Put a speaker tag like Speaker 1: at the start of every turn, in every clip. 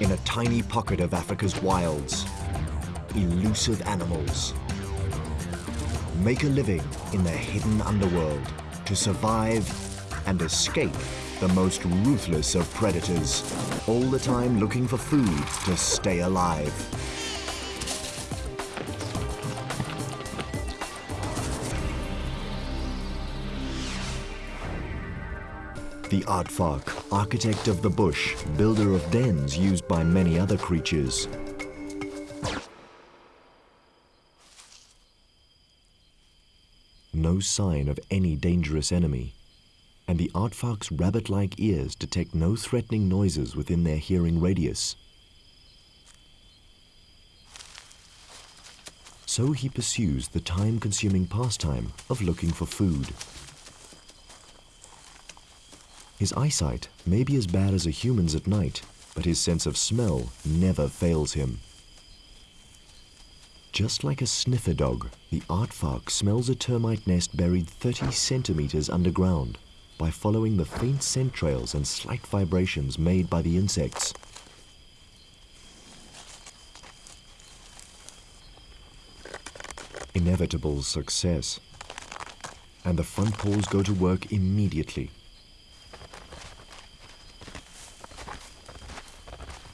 Speaker 1: In a tiny pocket of Africa's wilds, elusive animals make a living in the hidden underworld to survive and escape the most ruthless of predators, all the time looking for food to stay alive. The aardvark, architect of the bush, builder of dens used by many other creatures. No sign of any dangerous enemy, and the aardvark's rabbit-like ears detect no threatening noises within their hearing radius. So he pursues the time-consuming pastime of looking for food. His eyesight may be as bad as a human's at night, but his sense of smell never fails him. Just like a sniffer dog, the aardvark smells a termite nest buried 30 centimeters underground by following the faint scent trails and slight vibrations made by the insects. Inevitable success. And the front paws go to work immediately.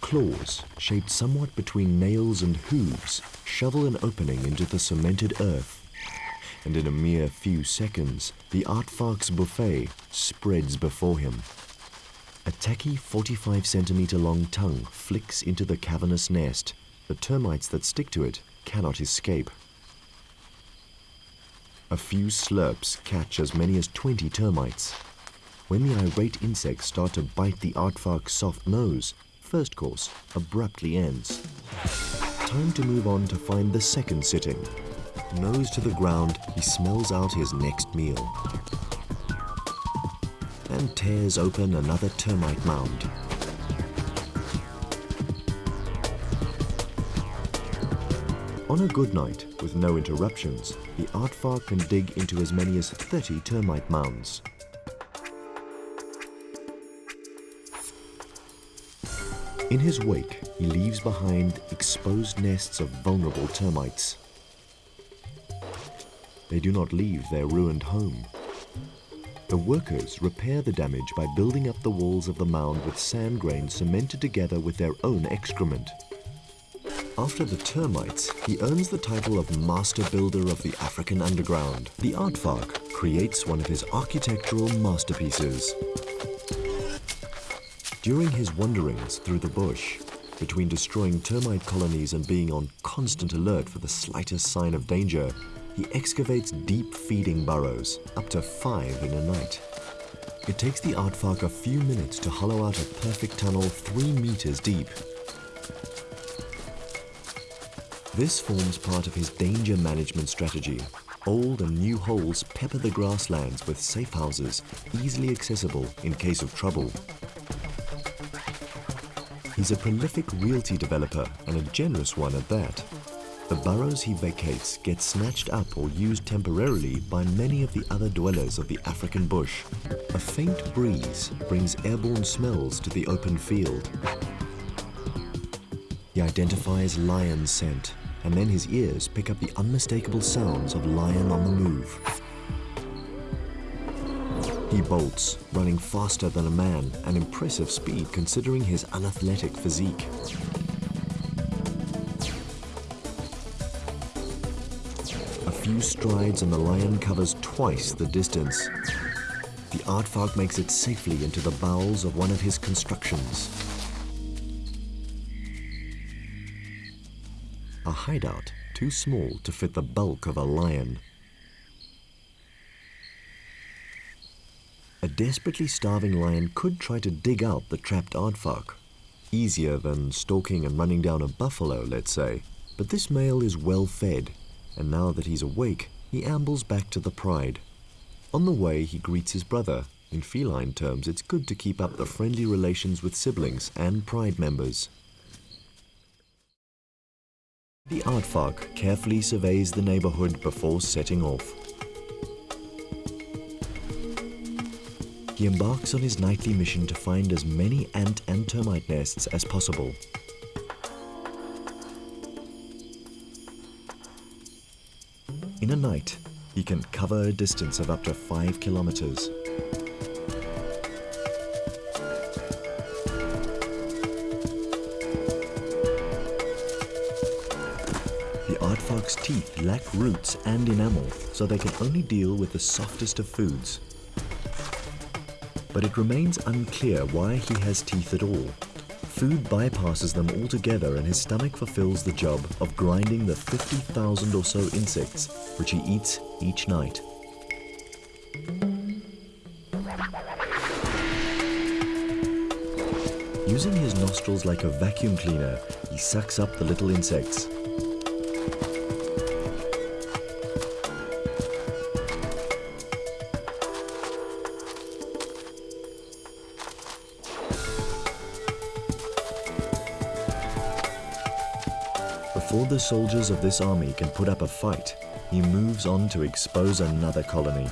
Speaker 1: Claws, shaped somewhat between nails and hooves, shovel an opening into the cemented earth. And in a mere few seconds, the aardvark's buffet spreads before him. A tacky 45 centimeter long tongue flicks into the cavernous nest. The termites that stick to it cannot escape. A few slurps catch as many as 20 termites. When the irate insects start to bite the aardvark's soft nose, first course abruptly ends. Time to move on to find the second sitting. Nose to the ground, he smells out his next meal and tears open another termite mound. On a good night, with no interruptions, the aardvark can dig into as many as 30 termite mounds. In his wake, he leaves behind exposed nests of vulnerable termites. They do not leave their ruined home. The workers repair the damage by building up the walls of the mound with sand grains cemented together with their own excrement. After the termites, he earns the title of Master Builder of the African Underground. The aardvark creates one of his architectural masterpieces. During his wanderings through the bush, between destroying termite colonies and being on constant alert for the slightest sign of danger, he excavates deep feeding burrows, up to five in a night. It takes the aardvark a few minutes to hollow out a perfect tunnel three meters deep. This forms part of his danger management strategy. Old and new holes pepper the grasslands with safe houses, easily accessible in case of trouble. He's a prolific realty developer and a generous one at that. The burrows he vacates get snatched up or used temporarily by many of the other dwellers of the African bush. A faint breeze brings airborne smells to the open field. He identifies lion scent, and then his ears pick up the unmistakable sounds of lion on the move. He bolts, running faster than a man, an impressive speed considering his unathletic physique. A few strides and the lion covers twice the distance. The aardvark makes it safely into the bowels of one of his constructions. A hideout too small to fit the bulk of a lion. Desperately starving lion could try to dig out the trapped aardvark. Easier than stalking and running down a buffalo, let's say. But this male is well fed and now that he's awake, he ambles back to the pride. On the way, he greets his brother. In feline terms, it's good to keep up the friendly relations with siblings and pride members. The aardvark carefully surveys the neighborhood before setting off. He embarks on his nightly mission to find as many ant and termite nests as possible. In a night, he can cover a distance of up to 5 kilometers. The aardvark's teeth lack roots and enamel, so they can only deal with the softest of foods. But it remains unclear why he has teeth at all. Food bypasses them altogether and his stomach fulfills the job of grinding the 50,000 or so insects which he eats each night. Using his nostrils like a vacuum cleaner, he sucks up the little insects. Before the soldiers of this army can put up a fight, he moves on to expose another colony